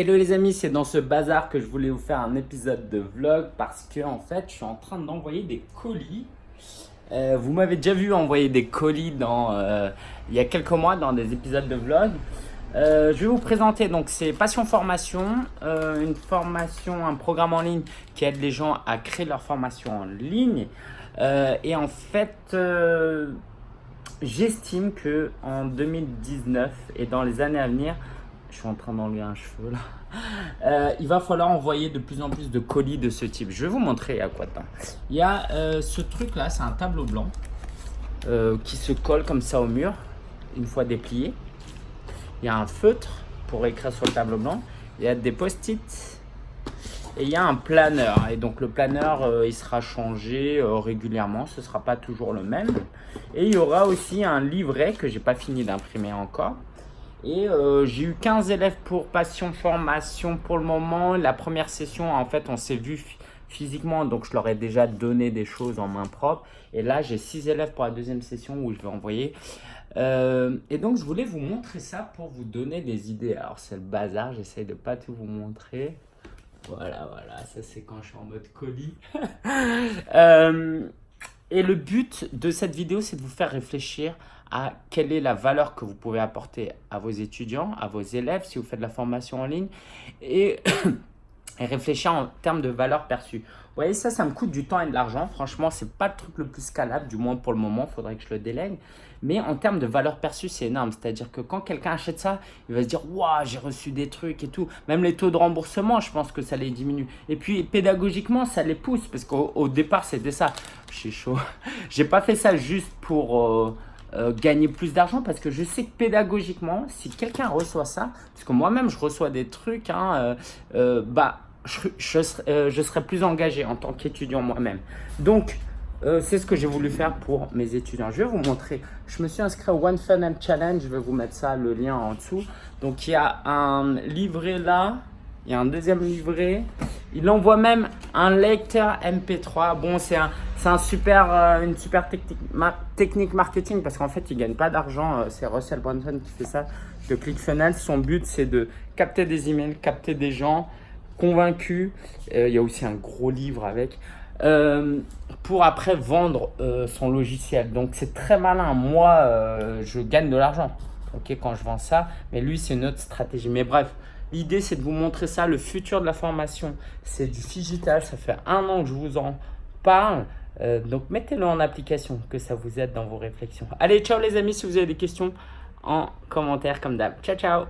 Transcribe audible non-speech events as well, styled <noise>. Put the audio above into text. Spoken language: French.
Hello les amis, c'est dans ce bazar que je voulais vous faire un épisode de vlog parce que en fait je suis en train d'envoyer des colis. Euh, vous m'avez déjà vu envoyer des colis dans, euh, il y a quelques mois dans des épisodes de vlog. Euh, je vais vous présenter, donc c'est Passion Formation, une formation, un programme en ligne qui aide les gens à créer leur formation en ligne. et en fait, j'estime que en 2019 et dans les années à venir, je suis en train d'enlever un cheveu là. <laughs> Euh, il va falloir envoyer de plus en plus de colis de ce type. Je vais vous montrer à quoi temps. Il y a euh, ce truc là, c'est un tableau blanc euh, qui se colle comme ça au mur une fois déplié. Il y a un feutre pour écrire sur le tableau blanc. Il y a des post-it et il y a un planeur. Et donc le planeur, il sera changé régulièrement. Ce ne sera pas toujours le même. Et il y aura aussi un livret que j'ai pas fini d'imprimer encore et euh, j'ai eu 15 élèves pour passion formation pour le moment. La première session, en fait, on s'est vu physiquement, donc je leur ai déjà donné des choses en main propre. Et là, j'ai 6 élèves pour la deuxième session où je vais envoyer. Euh, et donc, je voulais vous montrer ça pour vous donner des idées. Alors, c'est le bazar, j'essaye de pas tout vous montrer. Voilà, voilà, ça c'est quand je suis en mode colis. <laughs> euh, et le but de cette vidéo, c'est de vous faire réfléchir à quelle est la valeur que vous pouvez apporter à vos étudiants, à vos élèves, si vous faites de la formation en ligne, et, <clears throat> réfléchir en termes de valeur perçue. Vous voyez, ça, ça me coûte du temps et de l'argent. Franchement, ce n'est pas le truc le plus scalable, du moins pour le moment, il faudrait que je le délègue. Mais en termes de valeur perçue, c'est énorme. C'est-à-dire que quand quelqu'un achète ça, il va se dire « Waouh, j'ai reçu des trucs et tout ». Même les taux de remboursement, je pense que ça les diminue. Et puis, pédagogiquement, ça les pousse parce qu'au départ, c'était ça. Je suis chaud. <laughs> j'ai pas fait ça juste pour... Euh, euh, gagner plus d'argent parce que je sais que pédagogiquement, si quelqu'un reçoit ça, parce que moi-même je reçois des trucs, hein, euh, bah, je, je, serai, je, serai, plus engagé en tant qu'étudiant moi-même. Donc, c'est ce que j'ai voulu faire pour mes étudiants. Je vais vous montrer. Je me suis inscrit au One Funnel Challenge. Je vais vous mettre ça, le lien en dessous. Donc, il y a un livret là. Il y a un deuxième livret. Il envoie même un lecteur MP3. Bon, c'est un, un super, euh, une super technique, marketing parce qu'en fait, il ne gagne pas d'argent. Euh, c'est Russell Brunson qui fait ça de ClickFunnels. Son but, c'est de capter des emails, capter des gens convaincus. Euh, il y a aussi un gros livre avec. pour après vendre son logiciel. Donc, c'est très malin. Moi, je gagne de l'argent ok, quand je vends ça. Mais lui, c'est une autre stratégie. Mais bref, L'idée, c'est de vous montrer ça. Le futur de la formation, c'est du digital. Ça fait un an que je vous en parle. Euh, donc, mettez-le en application, que ça vous aide dans vos réflexions. Allez, ciao les amis. Si vous avez des questions, en commentaire comme d'hab. Ciao, ciao